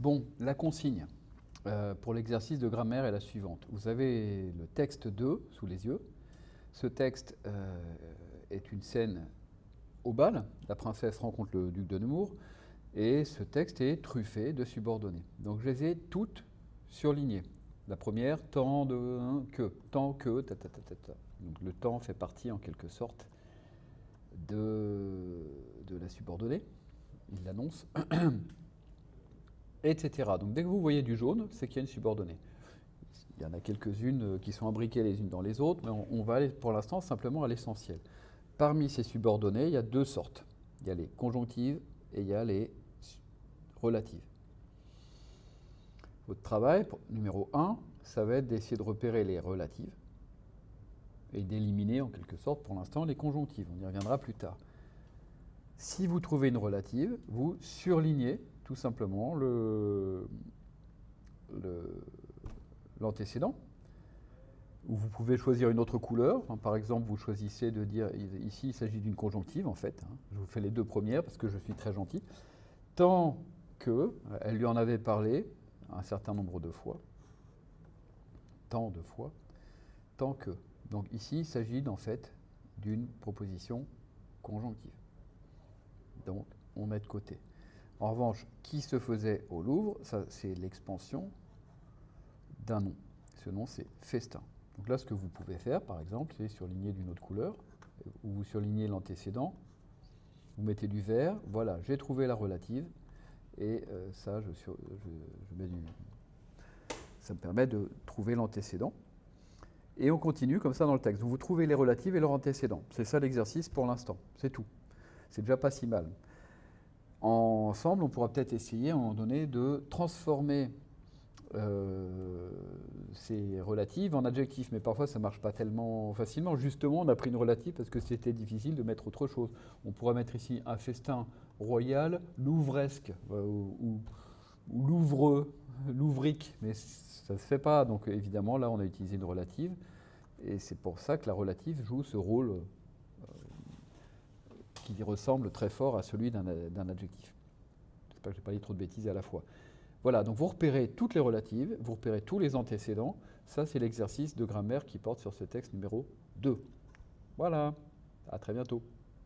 Bon, la consigne euh, pour l'exercice de grammaire est la suivante. Vous avez le texte 2 sous les yeux. Ce texte euh, est une scène au bal. La princesse rencontre le duc de Nemours. Et ce texte est truffé de subordonnées. Donc je les ai toutes surlignées. La première, tant de que, tant que, Donc le temps fait partie en quelque sorte de, de la subordonnée. Il l'annonce. etc. Donc dès que vous voyez du jaune, c'est qu'il y a une subordonnée. Il y en a quelques-unes euh, qui sont imbriquées les unes dans les autres, mais on, va aller pour l'instant simplement à l'essentiel. Parmi ces subordonnées, il y a deux sortes. Il y a les conjonctives et il y a les relatives. Votre travail, numéro 1, ça va être d'essayer de repérer les relatives et d'éliminer en quelque sorte pour l'instant les conjonctives. On y reviendra plus tard. Si vous trouvez une relative, vous surlignez tout simplement l'antécédent. ou vous pouvez choisir une autre couleur. par exemple, vous choisissez de dire, ici il s'agit d'une conjonctive en fait. Hein. Je vous fais les deux premières parce que je suis très gentil. Tant que, elle lui en avait parlé un certain nombre de fois, tant de fois, tant que. Donc ici, il s'agit en fait d'une proposition conjonctive. Donc, on met de côté. En revanche, qui se faisait au Louvre, c'est l'expansion d'un nom. Ce nom, c'est festin. Donc là, ce que vous pouvez faire, par exemple, c'est surligner d'une autre couleur, ou vous surlignez l'antécédent, vous mettez du vert, voilà, j'ai trouvé la relative, et euh, ça, je, mets du, ça me permet de trouver l'antécédent. Et on continue comme ça dans le texte. Vous, vous trouvez les relatives et leur antécédent. C'est ça l'exercice pour l'instant, c'est tout. C'est déjà pas si mal. Ensemble, on pourra peut-être essayer à un moment donné de transformer euh, ces relatives en adjectifs, mais parfois ça ne marche pas tellement facilement. Justement, on a pris une relative parce que c'était difficile de mettre autre chose. On pourrait mettre ici un festin royal, louvresque, euh, ou, louvreux, louvrique, mais ça ne se fait pas. Donc évidemment, là, on a utilisé une relative, et c'est pour ça que la relative joue ce rôle qui ressemble très fort à celui d'un adjectif. J'espère que je n'ai pas dit trop de bêtises à la fois. Voilà, donc vous repérez toutes les relatives, vous repérez tous les antécédents. Ça, c'est l'exercice de grammaire qui porte sur ce texte numéro 2. Voilà, à très bientôt.